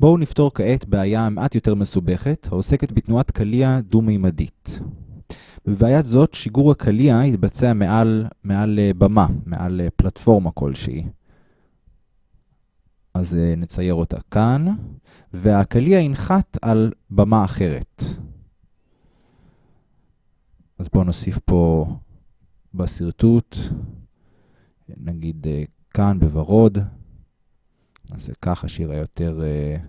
בואו נפתור כעת בעיה מעט יותר מסובכת, העוסקת בתנועת קליע דו-מימדית. בבעיית זאת, שיגור הקליע יתבצע מעל, מעל אה, במה, מעל אה, פלטפורמה כלשהי. אז אה, נצייר אותה כאן, והקליע ינחת על במה אחרת. אז בואו נוסיף פה בשרטוט, נגיד כאן בוורוד. נעשה ככה שיראה יותר uh,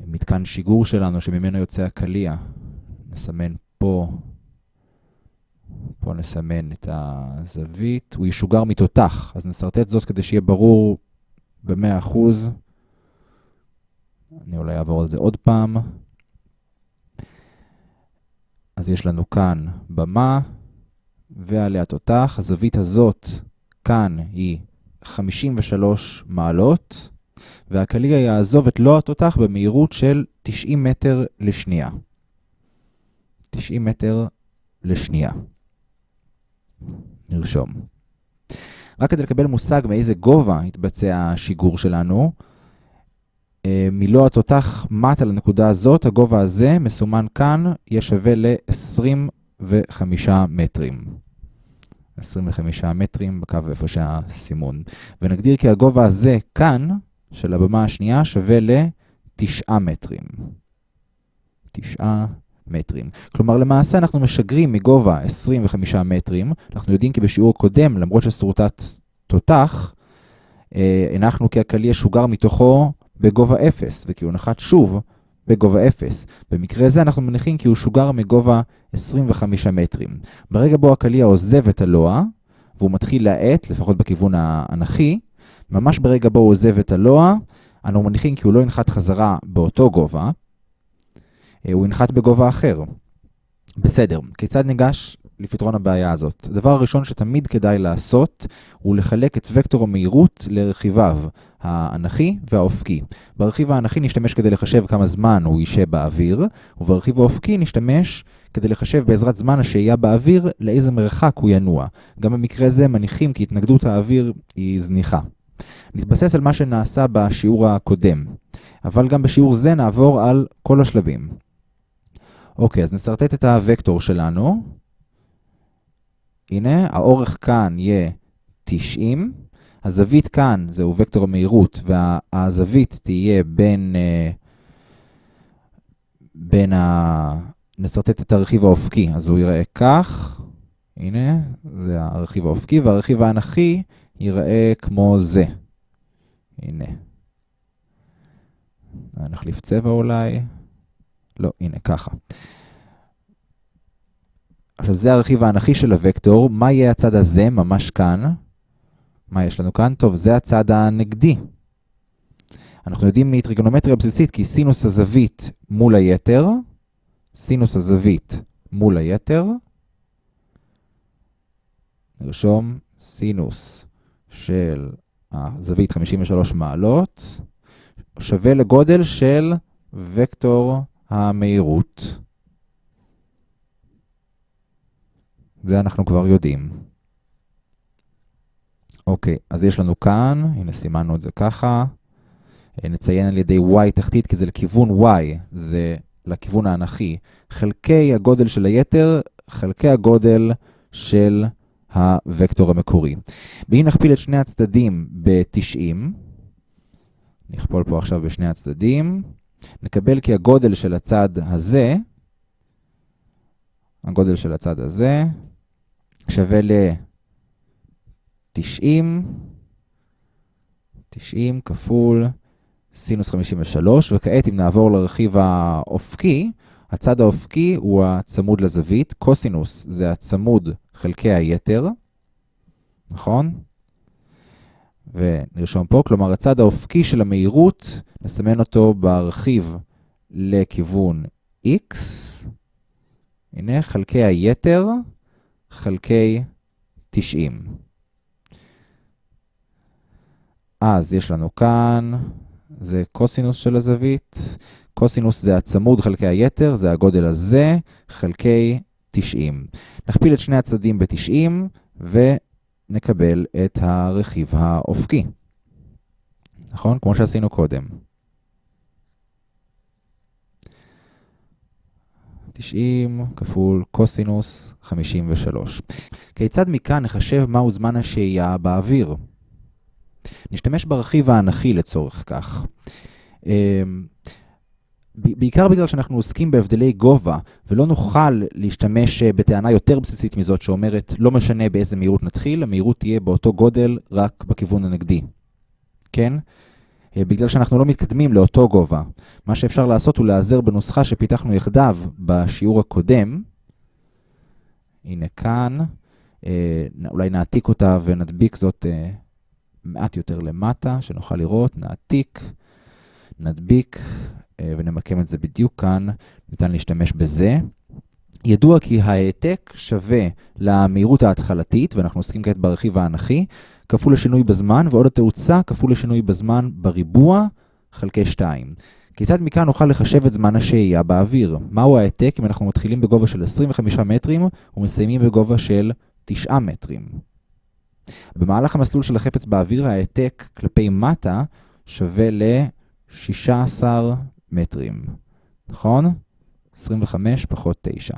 מתקן שיגור שלנו שממנו יוצא הקליע. נסמן פה, פה נסמן את הזווית, הוא ישוגר מתותח, אז נסרטט זאת כדי שיהיה ברור ב-100%. אני אולי אעבור על זה עוד פעם. אז יש לנו כאן במה ועליה תותח. הזווית הזאת כאן היא 53 מעלות, והקליע יעזוב את לא התותח במהירות של 90 מטר לשנייה. 90 מטר לשנייה. נרשום. רק כדי לקבל מושג מאיזה גובה יתבצע השיגור שלנו, אה, מלוא התותח מטה לנקודה הזאת, הגובה הזה מסומן כאן, יהיה שווה ל-25 מטרים. 25 מטרים בקו איפה שהסימון. ונגדיר כי הגובה הזה כאן, של הבמה השנייה, שווה ל-9 מטרים. 9 מטרים. כלומר, למעשה אנחנו משגרים מגובה 25 מטרים. אנחנו יודעים כי בשיעור קודם, למרות ששרוטת תותח, אה, הנחנו כי הקליע שוגר מתוכו בגובה 0, וכי הוא נחת שוב בגובה 0. במקרה זה אנחנו מניחים כי הוא שוגר מגובה 25 מטרים. ברגע בו הקליע עוזב את הלוע, והוא מתחיל להאט, לפחות בכיוון האנכי, ממש ברגע בו הוא עוזב את הלוע, אנו מניחים כי הוא לא ינחת חזרה באותו גובה, אה, הוא ינחת בגובה אחר. בסדר, כיצד ניגש לפתרון הבעיה הזאת. הדבר הראשון שתמיד כדאי לעשות הוא לחלק את וקטור המהירות לרכיביו, האנכי והאופקי. ברכיב האנכי נשתמש כדי לחשב כמה זמן הוא יישב באוויר, וברכיב האופקי נשתמש כדי לחשב בעזרת זמן השהייה באוויר לאיזה מרחק הוא ינוע. גם במקרה זה מניחים כי התנגדות האוויר היא זניחה. נתבסס על מה שנעשה בשיעור הקודם, אבל גם בשיעור זה נעבור על כל השלבים. אוקיי, אז נסרטט את הוקטור שלנו. הנה, האורך כאן יהיה 90, הזווית כאן זהו וקטור המהירות, והזווית תהיה בין, uh, בין ה... נסרטט את הרכיב האופקי, אז הוא ייראה כך, הנה, זה הרכיב האופקי, והרכיב האנכי ייראה כמו זה. הנה. נחליף צבע אולי. לא, הנה, ככה. עכשיו זה הרכיב האנכי של הוקטור, מה יהיה הצד הזה, ממש כאן? מה יש לנו כאן? טוב, זה הצד הנגדי. אנחנו יודעים מטריגונומטריה בסיסית כי סינוס הזווית מול היתר, סינוס הזווית מול היתר, נרשום סינוס של הזווית 53 מעלות, שווה לגודל של וקטור המהירות. זה אנחנו כבר יודעים. אוקיי, אז יש לנו כאן, הנה סימנו את זה ככה. אה, נציין על ידי y תחתית, כי זה לכיוון y, זה לכיוון האנכי. חלקי הגודל של היתר, חלקי הגודל של הוקטור המקורי. ואם נכפיל את שני הצדדים ב-90, נכפול פה עכשיו בשני הצדדים, נקבל כי הגודל של הצד הזה, הגודל של הצד הזה, שווה ל-90, 90 כפול סינוס 53, וכעת אם נעבור לרכיב האופקי, הצד האופקי הוא הצמוד לזווית, קוסינוס זה הצמוד חלקי היתר, נכון? ונרשום פה, כלומר הצד האופקי של המהירות, נסמן אותו ברכיב לכיוון x, הנה חלקי היתר, חלקי 90. אז יש לנו כאן, זה קוסינוס של הזווית. קוסינוס זה הצמוד חלקי היתר, זה הגודל הזה, חלקי 90. נכפיל את שני הצדדים ב-90 ונקבל את הרכיב האופקי. נכון? כמו שעשינו קודם. 90 כפול קוסינוס 53. כיצד מכאן נחשב מהו זמן השהייה באוויר? נשתמש ברכיב האנכי לצורך כך. אמ, בעיקר בגלל שאנחנו עוסקים בהבדלי גובה, ולא נוכל להשתמש אה, בטענה יותר בסיסית מזאת שאומרת לא משנה באיזה מהירות נתחיל, המהירות תהיה באותו גודל רק בכיוון הנגדי. כן? אה, בגלל שאנחנו לא מתקדמים לאותו גובה. מה שאפשר לעשות הוא להיעזר בנוסחה שפיתחנו יחדיו בשיעור הקודם. הנה כאן, אה, אולי נעתיק אותה ונדביק זאת מעט יותר למטה, שנוכל לראות, נעתיק, נדביק ונמקם את זה בדיוק כאן, ניתן להשתמש בזה. ידוע כי העתק שווה למהירות ההתחלתית, ואנחנו עוסקים כעת ברכיב האנכי, כפול לשינוי בזמן, ועוד התאוצה כפול לשינוי בזמן בריבוע חלקי 2. כיצד מכאן נוכל לחשב את זמן השהייה באוויר? מהו העתק אם אנחנו מתחילים בגובה של 25 מטרים ומסיימים בגובה של 9 מטרים? במהלך המסלול של החפץ באוויר, העתק כלפי מטה שווה ל-16 מטרים, נכון? 25 פחות 9.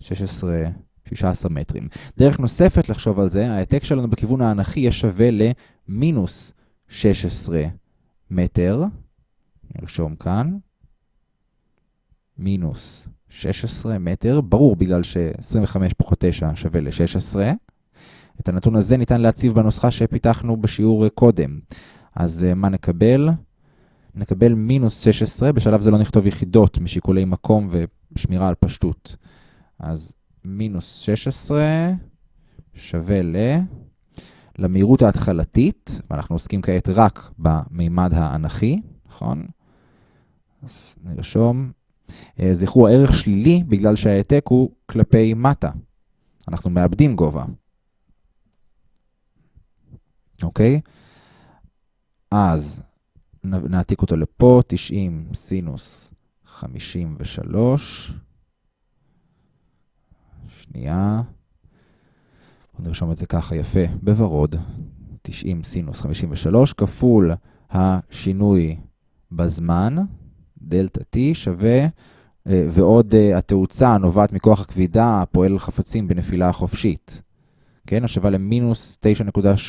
16, 16 מטרים. דרך נוספת לחשוב על זה, העתק שלנו בכיוון האנכי יהיה שווה למינוס 16 מטר. נרשום כאן. מינוס 16 מטר, ברור בגלל ש-25 פחות 9 שווה ל-16. את הנתון הזה ניתן להציב בנוסחה שפיתחנו בשיעור קודם. אז אה, מה נקבל? נקבל מינוס 16, בשלב זה לא נכתוב יחידות משיקולי מקום ושמירה על פשטות. אז מינוס 16 שווה ל... למהירות ההתחלתית, ואנחנו עוסקים כעת רק במימד האנכי, נכון? אז נרשום. אה, זכרו, הערך שלילי בגלל שההעתק הוא כלפי מטה. אנחנו מאבדים גובה. אוקיי? אז נעתיק אותו לפה, 90 סינוס 53. שנייה. בואו נרשום את זה ככה יפה, בוורוד. 90 סינוס 53 כפול השינוי בזמן, דלתה t שווה, אה, ועוד אה, התאוצה הנובעת מכוח הכבידה הפועל על חפצים בנפילה חופשית. כן, השווה למינוס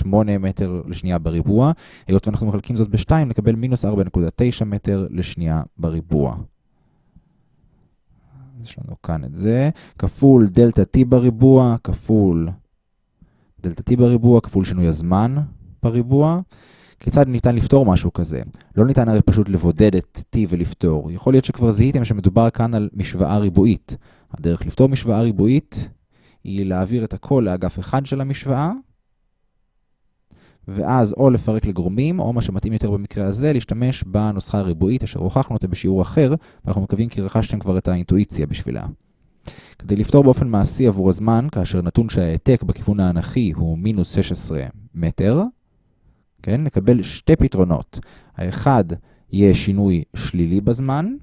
9.8 מטר לשנייה בריבוע. היות ואנחנו מחלקים זאת ב-2, נקבל מינוס 4.9 מטר לשנייה בריבוע. יש לנו כאן את זה, כפול דלתה t בריבוע, כפול דלתה t בריבוע, כפול שינוי הזמן בריבוע. כיצד ניתן לפתור משהו כזה? לא ניתן הרי פשוט לבודד את t ולפתור. יכול להיות שכבר זיהיתם שמדובר כאן על משוואה ריבועית. הדרך לפתור משוואה ריבועית היא להעביר את הכל לאגף אחד של המשוואה, ואז או לפרק לגרומים, או מה שמתאים יותר במקרה הזה, להשתמש בנוסחה הריבועית, אשר הוכחנו אותה בשיעור אחר, ואנחנו מקווים כי רכשתם כבר את האינטואיציה בשבילה. כדי לפתור באופן מעשי עבור הזמן, כאשר נתון שההעתק בכיוון האנכי הוא מינוס 16 מטר, כן, נקבל שתי פתרונות. האחד יהיה שינוי שלילי בזמן,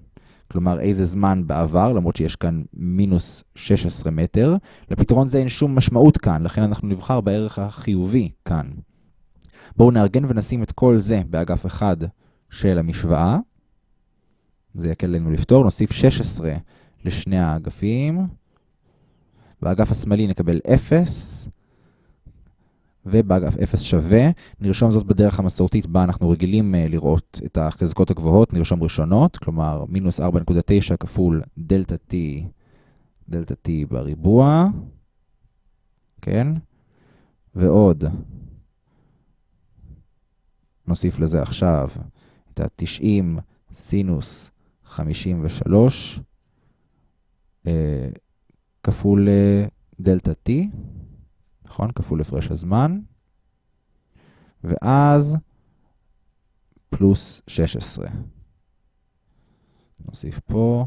כלומר איזה זמן בעבר, למרות שיש כאן מינוס 16 מטר. לפתרון זה אין שום משמעות כאן, לכן אנחנו נבחר בערך החיובי כאן. בואו נארגן ונשים את כל זה באגף אחד של המשוואה. זה יקל לנו לפתור. נוסיף 16 לשני האגפים. באגף השמאלי נקבל 0. ובאגף 0 שווה, נרשום זאת בדרך המסורתית בה אנחנו רגילים uh, לראות את החזקות הגבוהות, נרשום ראשונות, כלומר מינוס 4.9 כפול דלתה t, דלתה t בריבוע, כן? ועוד, נוסיף לזה עכשיו את ה-90 סינוס 53 uh, כפול uh, דלתה t. נכון? כפול הפרש הזמן. ואז פלוס 16. נוסיף פה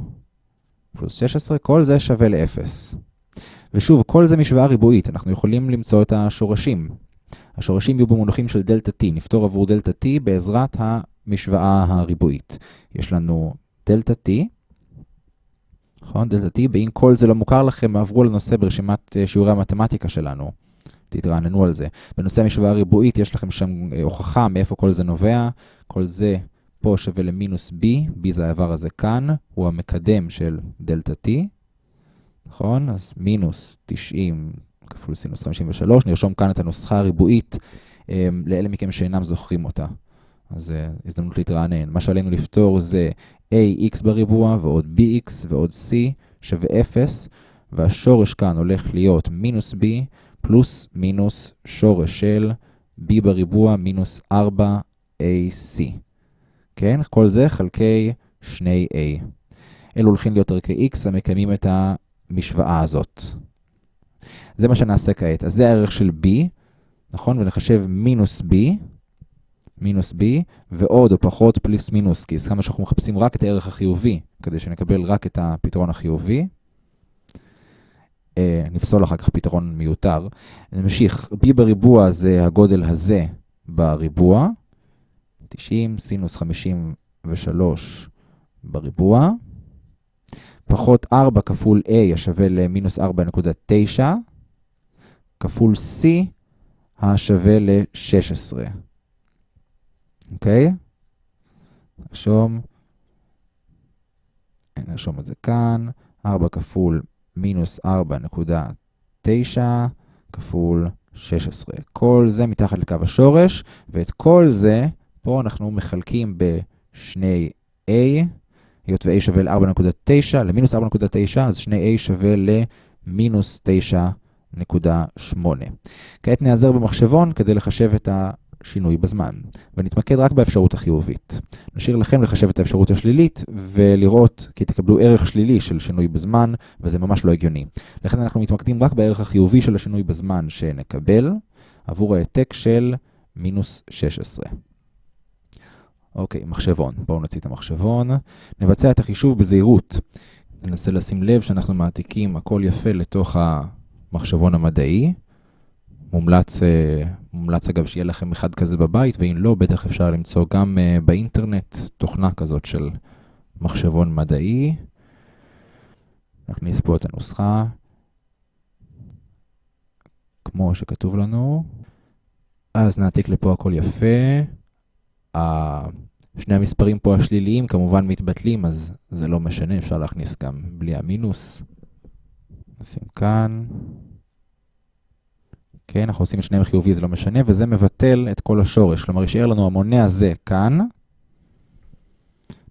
פלוס 16, כל זה שווה ל-0. ושוב, כל זה משוואה ריבועית, אנחנו יכולים למצוא את השורשים. השורשים יהיו במונחים של דלתה t, נפתור עבור דלתה t בעזרת המשוואה הריבועית. יש לנו דלתה t, נכון? דלתה t, ואם כל זה לא מוכר לכם, עברו לנושא ברשימת אה, שיעורי המתמטיקה שלנו. תתרעננו על זה. בנושא המשוואה הריבועית יש לכם שם אה, הוכחה מאיפה כל זה נובע. כל זה פה שווה למינוס b, b זה האיבר הזה כאן, הוא המקדם של דלתה t, נכון? אז מינוס 90 כפול סינוס 53, נרשום כאן את הנוסחה הריבועית לאלה מכם שאינם זוכרים אותה. אז הזדמנות להתרענן. מה שעלינו לפתור זה ax בריבוע ועוד bx ועוד c שווה 0, והשורש כאן הולך להיות מינוס b פלוס מינוס שורש של b בריבוע מינוס 4ac. כן? כל זה חלקי 2a. אלו הולכים להיות ערכי x המקיימים את המשוואה הזאת. זה מה שנעשה כעת. אז זה הערך של b, נכון? ונחשב מינוס b, מינוס b, ועוד או פחות פליס מינוס, כי הסכמנו שאנחנו מחפשים רק את הערך החיובי, כדי שנקבל רק את הפתרון החיובי. אה, נפסול אחר כך פתרון מיותר. נמשיך, b בריבוע זה הגודל הזה בריבוע, 90 סינוס 53 בריבוע, פחות 4 כפול a השווה למינוס 4.9, כפול c השווה ל-16. אוקיי? נרשום, נרשום את זה כאן, 4 כפול מינוס 4.9 כפול 16. כל זה מתחת לקו השורש, ואת כל זה, פה אנחנו מחלקים ב-2a, היות ו-a שווה ל-4.9, למינוס 4.9, אז 2a שווה למינוס 9.8. כעת נעזר במחשבון כדי לחשב את השינוי בזמן, ונתמקד רק באפשרות החיובית. נשאיר לכם לחשב את האפשרות השלילית ולראות כי תקבלו ערך שלילי של שינוי בזמן, וזה ממש לא הגיוני. לכן אנחנו מתמקדים רק בערך החיובי של השינוי בזמן שנקבל עבור העתק של מינוס 16. אוקיי, מחשבון. בואו נוציא את המחשבון. נבצע את החישוב בזהירות. ננסה לשים לב שאנחנו מעתיקים הכל יפה לתוך המחשבון המדעי. מומלץ, אה, מומלץ אגב שיהיה לכם אחד כזה בבית, ואם לא, בטח אפשר למצוא גם אה, באינטרנט תוכנה כזאת של מחשבון מדעי. נכניס פה את הנוסחה, כמו שכתוב לנו. אז נעתיק לפה הכל יפה. שני המספרים פה השליליים כמובן מתבטלים, אז זה לא משנה, אפשר להכניס גם בלי המינוס. נשים כאן. כן, אנחנו עושים את שניהם חיובי, זה לא משנה, וזה מבטל את כל השורש. כלומר, יישאר לנו המונה הזה כאן.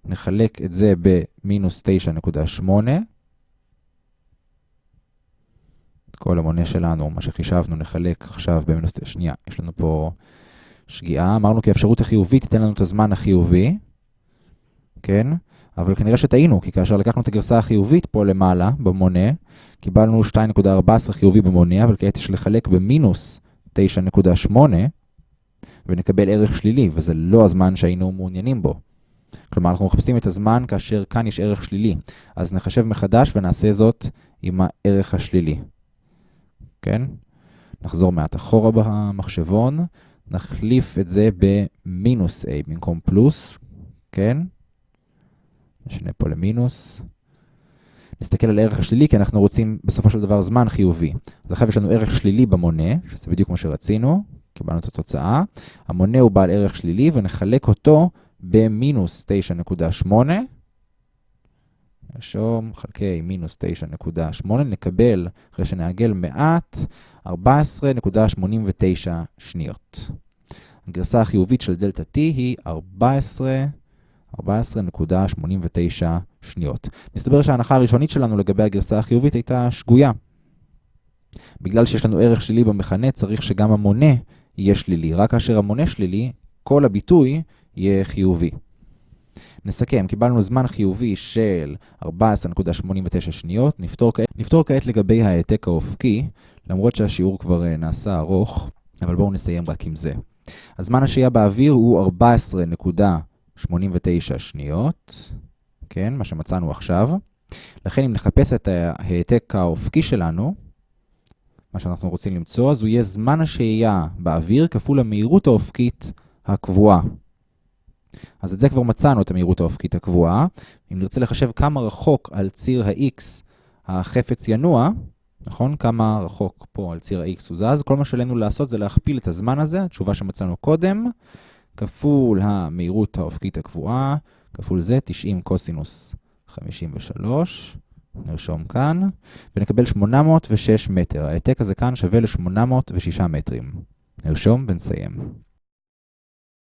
נחלק את זה במינוס 9.8. את כל המונה שלנו, מה שחישבנו, נחלק עכשיו במינוס... שנייה, יש לנו פה שגיאה. אמרנו כי האפשרות החיובית תיתן לנו את הזמן החיובי. כן? אבל כנראה שטעינו, כי כאשר לקחנו את הגרסה החיובית פה למעלה, במונה, קיבלנו 2.14 חיובי במונה, אבל כעת יש לחלק במינוס 9.8, ונקבל ערך שלילי, וזה לא הזמן שהיינו מעוניינים בו. כלומר, אנחנו מחפשים את הזמן כאשר כאן יש ערך שלילי. אז נחשב מחדש ונעשה זאת עם הערך השלילי. כן? נחזור מעט אחורה במחשבון, נחליף את זה במינוס a במקום פלוס, כן? נשנה פה למינוס. נסתכל על הערך השלילי, כי אנחנו רוצים בסופו של דבר זמן חיובי. אז עכשיו יש לנו ערך שלילי במונה, שזה בדיוק כמו שרצינו, קיבלנו את התוצאה. המונה הוא בעל ערך שלילי, ונחלק אותו במינוס 9.8. נרשום חלקי מינוס 9.8, נקבל, אחרי שנעגל מעט, 14.89 שניות. הגרסה החיובית של דלתה T היא 14... 14.89 שניות. מסתבר שההנחה הראשונית שלנו לגבי הגרסה החיובית הייתה שגויה. בגלל שיש לנו ערך שלילי במכנה, צריך שגם המונה יהיה שלילי. רק כאשר המונה שלילי, כל הביטוי יהיה חיובי. נסכם, קיבלנו זמן חיובי של 14.89 שניות. נפתור כעת, נפתור כעת לגבי העתק האופקי, למרות שהשיעור כבר uh, נעשה ארוך, אבל בואו נסיים רק עם זה. הזמן השהייה באוויר הוא 14. 89 שניות, כן, מה שמצאנו עכשיו. לכן אם נחפש את ההעתק האופקי שלנו, מה שאנחנו רוצים למצוא, אז הוא יהיה זמן השהייה באוויר כפול המהירות האופקית הקבועה. אז את זה כבר מצאנו, את המהירות האופקית הקבועה. אם נרצה לחשב כמה רחוק על ציר ה-x החפץ ינוע, נכון? כמה רחוק פה על ציר ה-x הוא זז, כל מה שעלינו לעשות זה להכפיל את הזמן הזה, התשובה שמצאנו קודם, כפול המהירות האופקית הקבועה, כפול זה 90 קוסינוס 53, נרשום כאן, ונקבל 806 מטר. ההעתק הזה כאן שווה ל-806 מטרים. נרשום ונסיים.